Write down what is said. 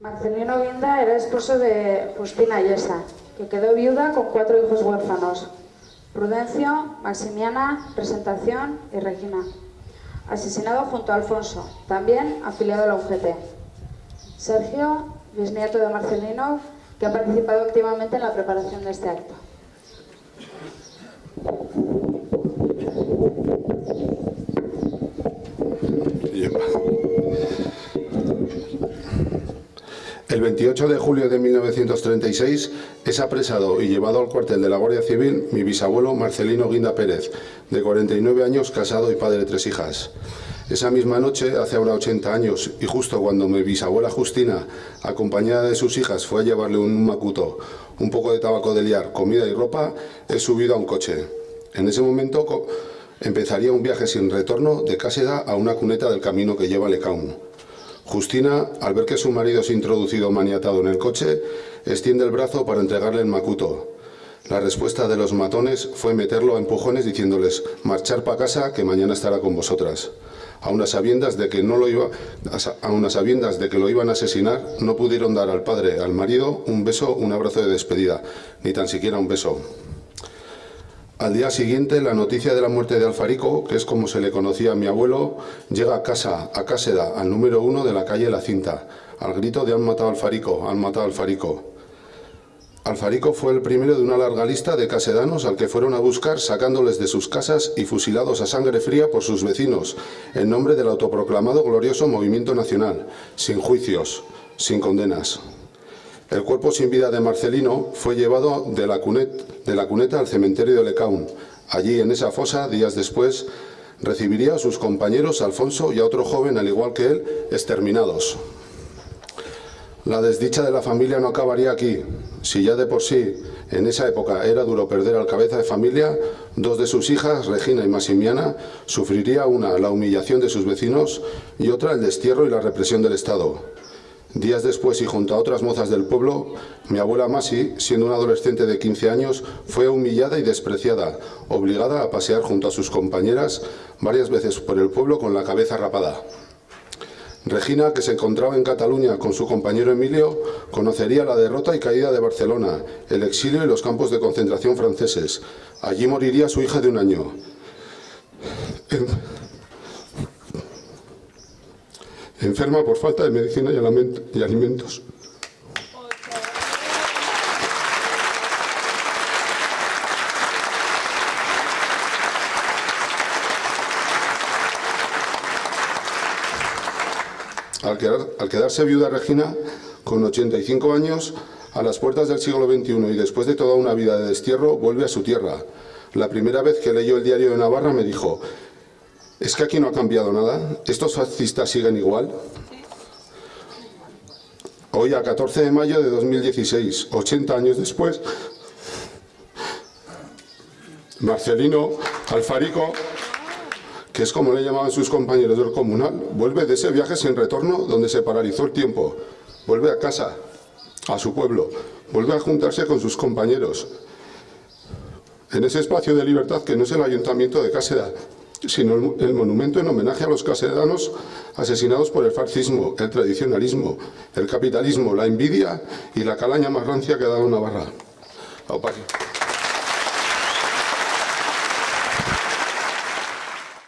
Marcelino Guinda era esposo de Justina Yesa, que quedó viuda con cuatro hijos huérfanos. Prudencio, Maximiana, Presentación y Regina. Asesinado junto a Alfonso, también afiliado a la UGT. Sergio, bisnieto de Marcelino, que ha participado activamente en la preparación de este acto. El 28 de julio de 1936 es apresado y llevado al cuartel de la Guardia Civil mi bisabuelo Marcelino Guinda Pérez, de 49 años, casado y padre de tres hijas. Esa misma noche, hace ahora 80 años, y justo cuando mi bisabuela Justina, acompañada de sus hijas, fue a llevarle un macuto, un poco de tabaco de liar, comida y ropa, he subido a un coche. En ese momento empezaría un viaje sin retorno de Cáseda a una cuneta del camino que lleva a Lecaun. Justina, al ver que su marido es introducido maniatado en el coche, extiende el brazo para entregarle el macuto. La respuesta de los matones fue meterlo a empujones diciéndoles marchar para casa que mañana estará con vosotras. A unas sabiendas de que no lo iba, a unas sabiendas de que lo iban a asesinar, no pudieron dar al padre, al marido, un beso, un abrazo de despedida, ni tan siquiera un beso. Al día siguiente, la noticia de la muerte de Alfarico, que es como se le conocía a mi abuelo, llega a casa, a Cáseda, al número uno de la calle La Cinta, al grito de han matado a Alfarico, han matado a Alfarico. Alfarico fue el primero de una larga lista de casedanos al que fueron a buscar sacándoles de sus casas y fusilados a sangre fría por sus vecinos, en nombre del autoproclamado glorioso Movimiento Nacional, sin juicios, sin condenas. El cuerpo sin vida de Marcelino fue llevado de la, cuneta al cementerio de Lecaun. Allí, en esa fosa, días después, recibiría a sus compañeros Alfonso y a otro joven, al igual que él, exterminados. La desdicha de la familia no acabaría aquí. Si ya de por sí, en esa época, era duro perder al cabeza de familia, dos de sus hijas, Regina y Masimiana, sufriría una la humillación de sus vecinos y otra el destierro y la represión del Estado. Días después y junto a otras mozas del pueblo, mi abuela Masi, siendo una adolescente de 15 años, fue humillada y despreciada, obligada a pasear junto a sus compañeras varias veces por el pueblo con la cabeza rapada. Regina, que se encontraba en Cataluña con su compañero Emilio, conocería la derrota y caída de Barcelona, el exilio y los campos de concentración franceses. Allí moriría su hija de un año enferma por falta de medicina y alimentos. Al, quedarse viuda Regina, con 85 años, a las puertas del siglo XXI y después de toda una vida de destierro, vuelve a su tierra. La primera vez que leyó el diario de Navarra me dijo, ¿Es que aquí no ha cambiado nada? ¿Estos fascistas siguen igual? Hoy, a 14 de mayo de 2016, 80 años después, Marcelino Alfarico, que es como le llamaban sus compañeros del comunal, vuelve de ese viaje sin retorno donde se paralizó el tiempo. Vuelve a casa, a su pueblo, vuelve a juntarse con sus compañeros en ese espacio de libertad que no es el ayuntamiento de Cáseda, sino el, monumento en homenaje a los casedanos asesinados por el fascismo, el tradicionalismo, el capitalismo, la envidia y la calaña más rancia que ha dado Navarra.